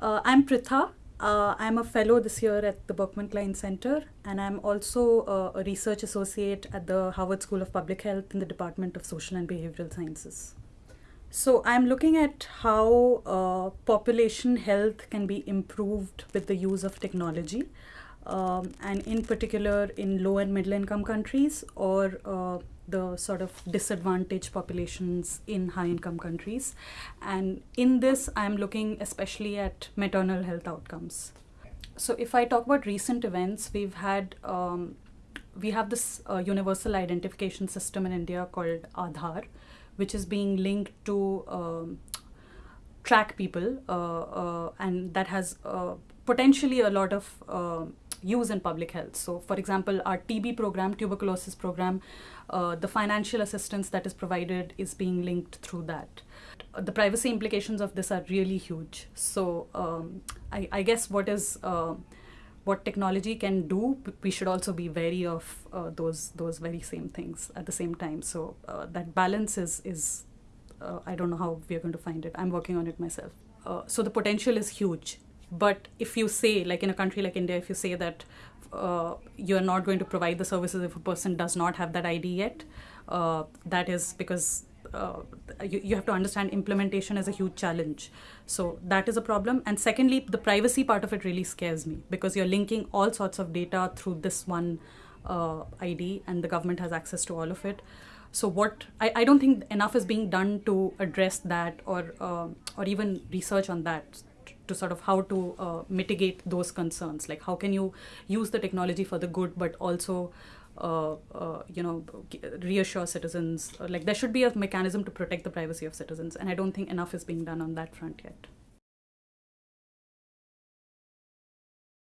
Uh, I'm Pritha. Uh, I'm a fellow this year at the Berkman Klein Center, and I'm also uh, a research associate at the Harvard School of Public Health in the Department of Social and Behavioral Sciences. So, I'm looking at how uh, population health can be improved with the use of technology, um, and in particular in low and middle income countries or uh, the sort of disadvantaged populations in high income countries. And in this, I'm looking especially at maternal health outcomes. So, if I talk about recent events, we've had um, we have this uh, universal identification system in India called Aadhaar, which is being linked to um, track people, uh, uh, and that has uh, potentially a lot of uh, use in public health. So, for example, our TB program, tuberculosis program, uh, the financial assistance that is provided is being linked through that. Uh, the privacy implications of this are really huge. So, um, I, I, guess what is uh, what technology can do, we should also be wary of uh, those those very same things at the same time. So uh, that balance is is I don't know how we are going to find it. I'm working on it myself. so the potential is huge but if you say, like in a country like India, if you say that uh, you're not going to provide the services if a person does not have that ID yet, uh, that is because uh, you, you have to understand implementation is a huge challenge. So that is a problem. And secondly, the privacy part of it really scares me because you're linking all sorts of data through this one uh, ID and the government has access to all of it. So what I, I don't think enough is being done to address that or uh, or even research on that to sort of how to uh, mitigate those concerns. Like how can you use the technology for the good but also uh, uh, you know reassure citizens? Like there should be a mechanism to protect the privacy of citizens and i don't think enough is being done on that front yet